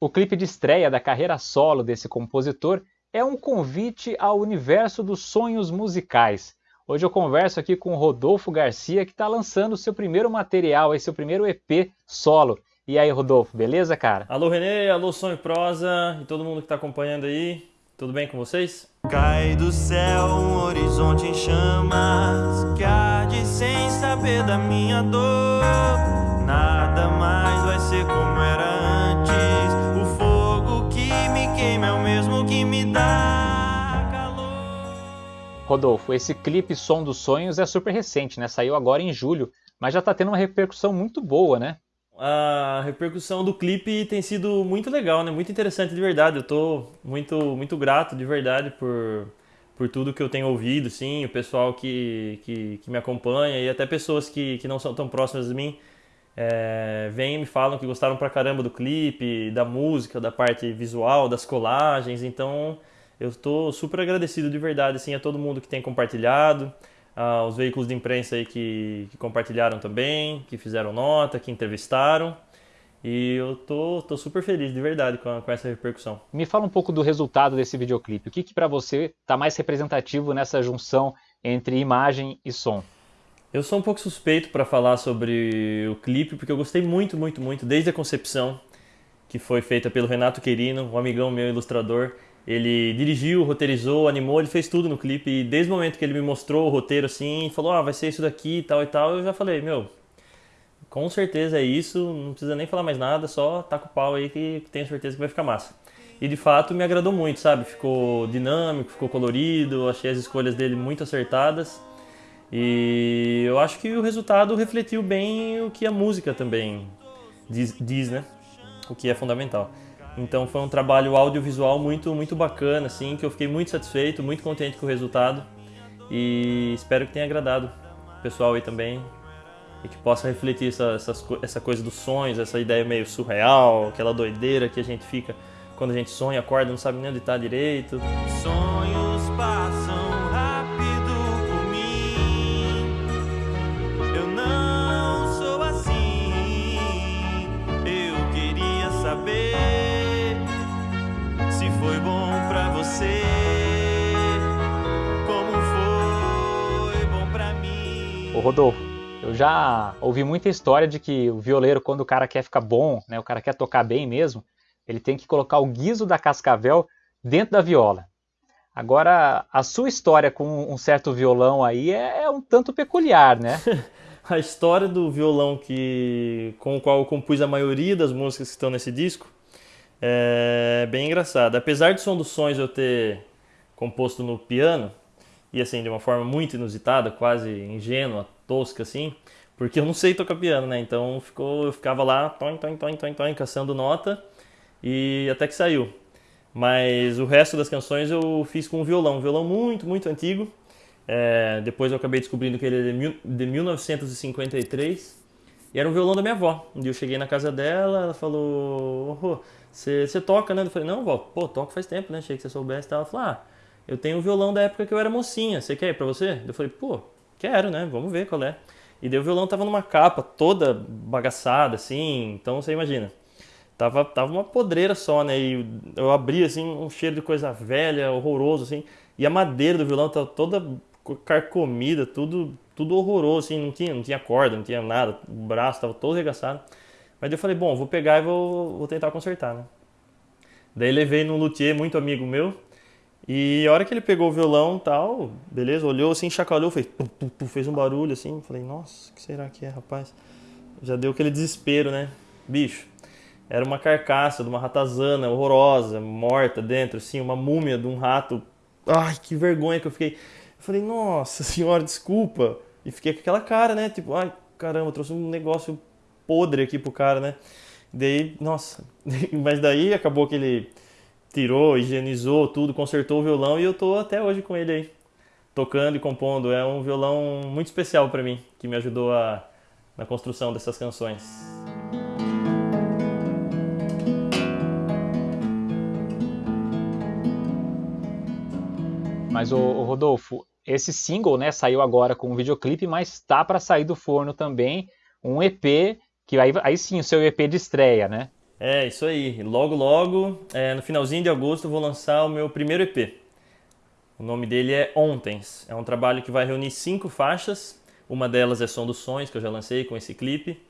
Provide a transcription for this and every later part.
O clipe de estreia da carreira solo desse compositor é um convite ao universo dos sonhos musicais. Hoje eu converso aqui com o Rodolfo Garcia, que está lançando seu primeiro material, seu primeiro EP solo. E aí, Rodolfo, beleza, cara? Alô, Renê, alô, Sonho Prosa e todo mundo que está acompanhando aí. Tudo bem com vocês? Cai do céu um horizonte em chamas Que arde sem saber da minha dor Rodolfo, esse clipe Som dos Sonhos é super recente, né? Saiu agora em julho, mas já está tendo uma repercussão muito boa, né? a repercussão do clipe tem sido muito legal, né? Muito interessante de verdade. Eu tô muito, muito grato de verdade por, por tudo que eu tenho ouvido, sim, o pessoal que, que, que me acompanha e até pessoas que, que não são tão próximas de mim é, vêm e me falam que gostaram pra caramba do clipe, da música, da parte visual, das colagens. Então eu estou super agradecido de verdade assim, a todo mundo que tem compartilhado aos veículos de imprensa aí que, que, compartilharam também, que fizeram nota, que entrevistaram. E eu tô, tô super feliz, de verdade, com, a, com essa repercussão. Me fala um pouco do resultado desse videoclipe. O que, que para você está mais representativo nessa junção entre imagem e som? Eu sou um pouco suspeito para falar sobre o clipe, porque eu gostei muito, muito, muito, desde a concepção, que foi feita pelo Renato Querino, um amigão meu ilustrador. Ele dirigiu, roteirizou, animou, ele fez tudo no clipe. E desde o momento que ele me mostrou o roteiro assim, falou: Ah, vai ser isso daqui e tal e tal, eu já falei: Meu, com certeza é isso, não precisa nem falar mais nada, só taca o pau aí que tenho certeza que vai ficar massa. E de fato me agradou muito, sabe? Ficou dinâmico, ficou colorido, achei as escolhas dele muito acertadas. E eu acho que o resultado refletiu bem o que a música também diz, diz né? O que é fundamental. Então foi um trabalho audiovisual muito, muito bacana, assim, que eu fiquei muito satisfeito, muito contente com o resultado e espero que tenha agradado o pessoal aí também e que possa refletir essa, essa, coisa dos sonhos, essa ideia meio surreal, aquela doideira que a gente fica quando a gente sonha, acorda, não sabe nem onde está direito. Sonhos passam Ô Rodolfo, eu já ouvi muita história de que o violeiro, quando o cara quer ficar bom, né, o cara quer tocar bem mesmo, ele tem que colocar o guiso da cascavel dentro da viola. Agora, a sua história com um certo violão aí é, é um tanto peculiar, né? a história do violão que, com o qual eu compus a maioria das músicas que estão nesse disco é bem engraçado. Apesar de Som dos Sonhos eu ter composto no piano, e assim, de uma forma muito inusitada, quase ingênua, tosca assim, porque eu não sei tocar piano, né? Então ficou, eu ficava lá, toin, toin, toin, toin, toin, caçando nota, e até que saiu. Mas o resto das canções eu fiz com um violão, um violão muito, muito antigo. É, depois eu acabei descobrindo que ele é de 1953, e era um violão da minha avó. Um dia eu cheguei na casa dela, ela falou: oh, você toca, né? Eu falei, não, vó, pô, toco faz tempo, né? Achei que você soubesse. Ela falou, ah, eu tenho um violão da época que eu era mocinha, você quer ir pra você? Eu falei, pô, quero, né? Vamos ver qual é. E daí o violão tava numa capa toda bagaçada, assim, então você imagina. Tava, tava uma podreira só, né? E eu abri, assim, um cheiro de coisa velha, horroroso, assim. E a madeira do violão tava toda carcomida, tudo, tudo horroroso, assim. Não tinha, não tinha corda, não tinha nada. O braço tava todo arregaçado. Mas eu falei, bom, vou pegar e vou, vou tentar consertar, né? Daí levei no luthier, muito amigo meu, e a hora que ele pegou o violão tal, beleza, olhou assim, chacoalhou, fez, fez um barulho assim, falei, nossa, o que será que é, rapaz? Já deu aquele desespero, né? Bicho, era uma carcaça de uma ratazana horrorosa, morta dentro, assim, uma múmia de um rato. Ai, que vergonha que eu fiquei. Eu falei, nossa senhora, desculpa. E fiquei com aquela cara, né? Tipo, ai, caramba, trouxe um negócio podre aqui pro cara, né? Daí, nossa, mas daí acabou que ele tirou, higienizou tudo, consertou o violão e eu tô até hoje com ele aí, tocando e compondo. É um violão muito especial para mim, que me ajudou a, na construção dessas canções. Mas o, Rodolfo, esse single, né, saiu agora com um videoclipe, mas tá para sair do forno também um EP que aí, aí sim, o seu EP de estreia, né? É, isso aí. Logo, logo, é, no finalzinho de agosto, eu vou lançar o meu primeiro EP. O nome dele é Ontens. É um trabalho que vai reunir cinco faixas. Uma delas é Som dos Sonhos, que eu já lancei com esse clipe.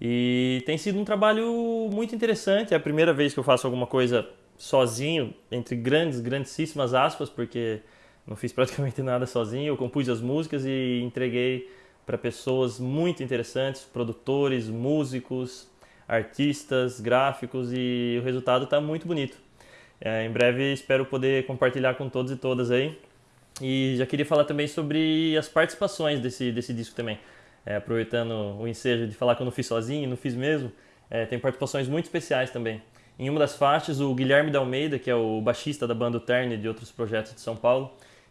E tem sido um trabalho muito interessante. É a primeira vez que eu faço alguma coisa sozinho, entre grandes, grandíssimas aspas, porque não fiz praticamente nada sozinho. Eu compus as músicas e entreguei para pessoas muito interessantes, produtores, músicos, artistas, gráficos e o resultado está muito bonito. É, em breve espero poder compartilhar com todos e todas aí. E já queria falar também sobre as participações desse, desse disco também. É, aproveitando o ensejo de falar que eu não fiz sozinho, não fiz mesmo, é, tem participações muito especiais também. Em uma das faixas, o Guilherme da Almeida, que é o baixista da banda Terne e de outros projetos de São Paulo,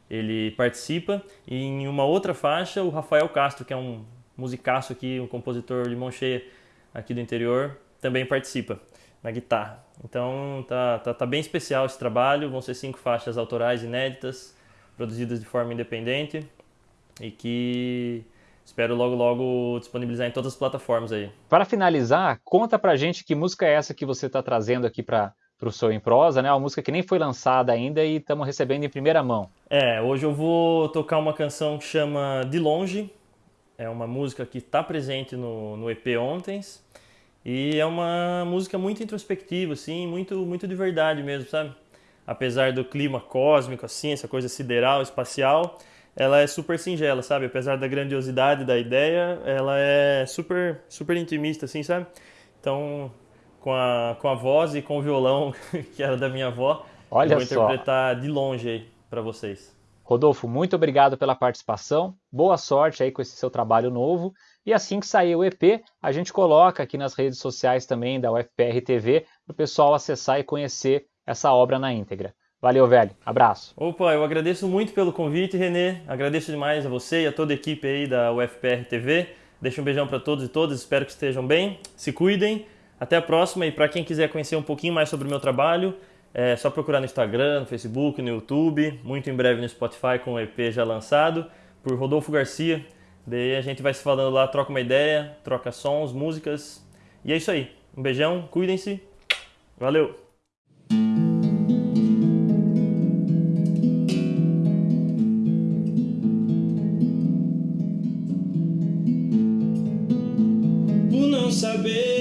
ele participa. E em uma outra faixa, o Rafael Castro, que é um musicaço aqui, um compositor de mão cheia aqui do interior, também participa na guitarra. Então tá, tá, tá bem especial esse trabalho. Vão ser cinco faixas autorais inéditas, produzidas de forma independente e que espero logo logo disponibilizar em todas as plataformas aí. Para finalizar, conta pra gente que música é essa que você está trazendo aqui para o Sou em Prosa, né? Uma música que nem foi lançada ainda e estamos recebendo em primeira mão. É, hoje eu vou tocar uma canção que chama De Longe. É uma música que está presente no, no EP Ontens. E é uma música muito introspectiva, assim, muito, muito de verdade mesmo, sabe? Apesar do clima cósmico, assim, essa coisa sideral, espacial, ela é super singela, sabe? Apesar da grandiosidade da ideia, ela é super, super intimista, assim, sabe? Então, com a, com a voz e com o violão, que era da minha avó, Olha eu vou só. interpretar de longe aí para vocês. Rodolfo, muito obrigado pela participação. Boa sorte aí com esse seu trabalho novo. E assim que sair o EP, a gente coloca aqui nas redes sociais também da UFPR TV para o pessoal acessar e conhecer essa obra na íntegra. Valeu, velho. Abraço. Opa, eu agradeço muito pelo convite, Renê. Agradeço demais a você e a toda a equipe aí da UFPR TV. Deixo um beijão para todos e todas. Espero que estejam bem. Se cuidem. Até a próxima. E para quem quiser conhecer um pouquinho mais sobre o meu trabalho, é só procurar no Instagram, no Facebook, no YouTube, muito em breve no Spotify com o EP já lançado, por Rodolfo Garcia. Daí a gente vai se falando lá, troca uma ideia, troca sons, músicas. E é isso aí. Um beijão, cuidem-se. Valeu! saber.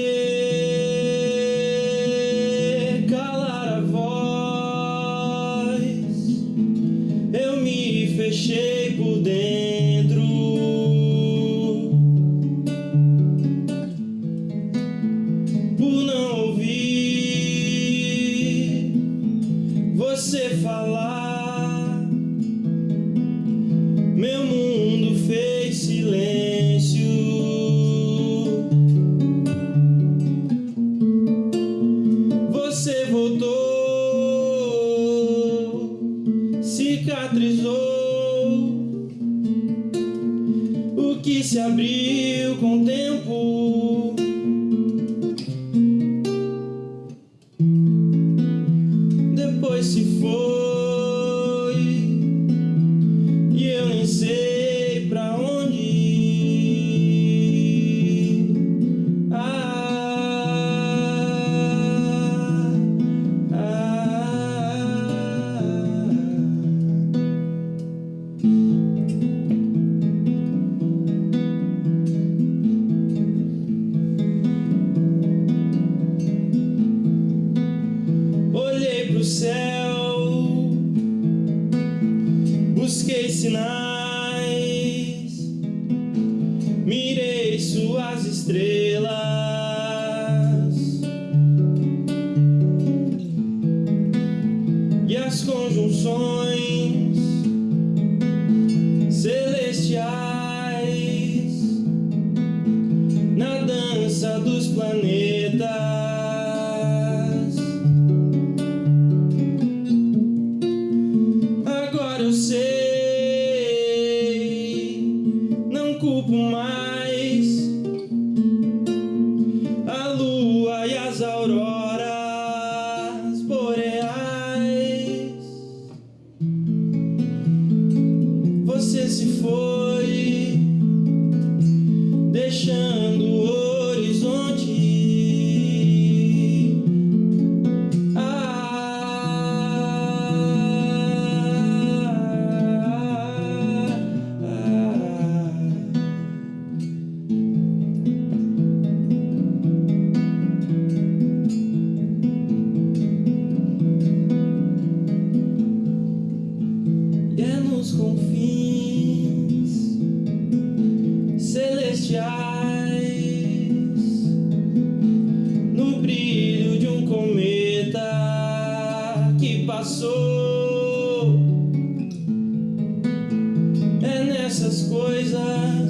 se abriu com céu. Busquei sinais Mirei suas estrelas E as conjunções Celestiais Na dança dos planetas. passou. É nessas coisas.